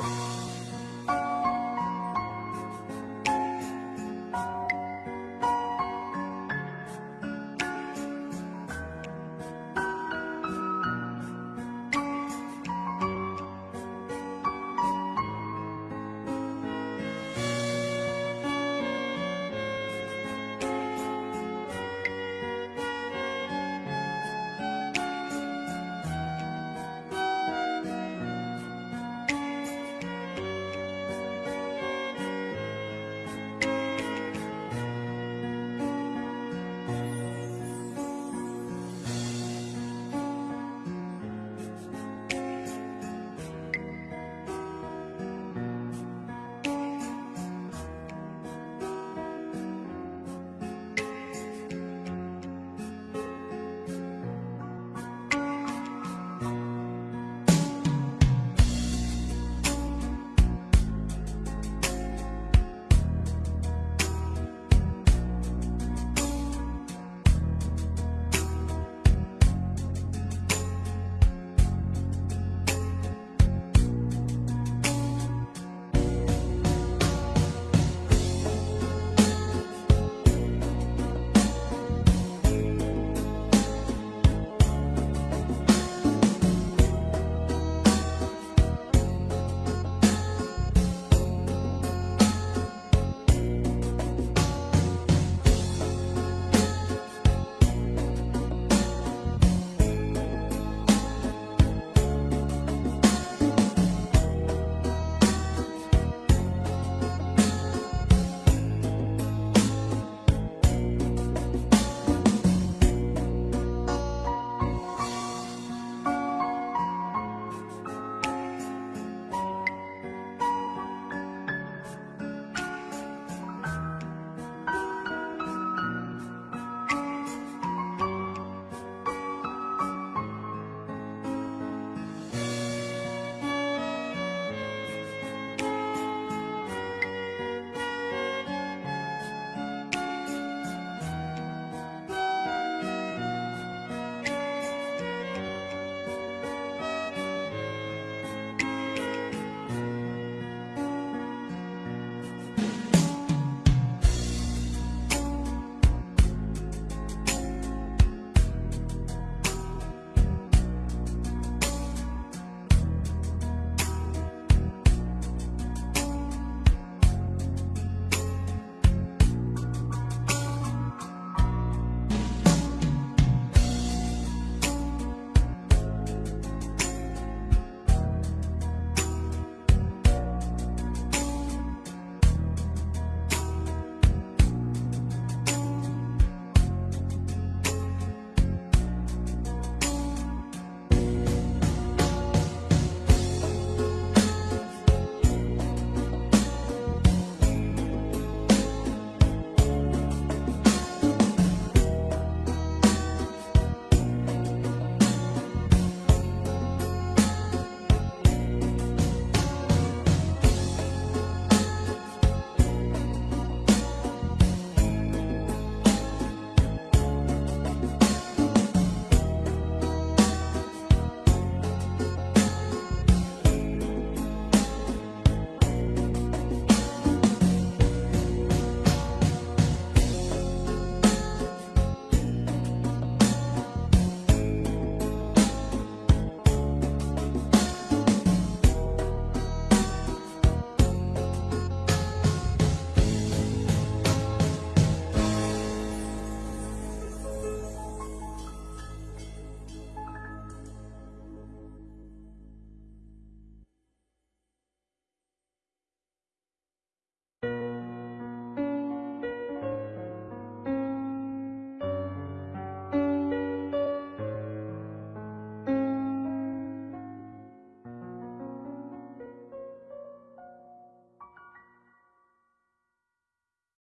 Bye.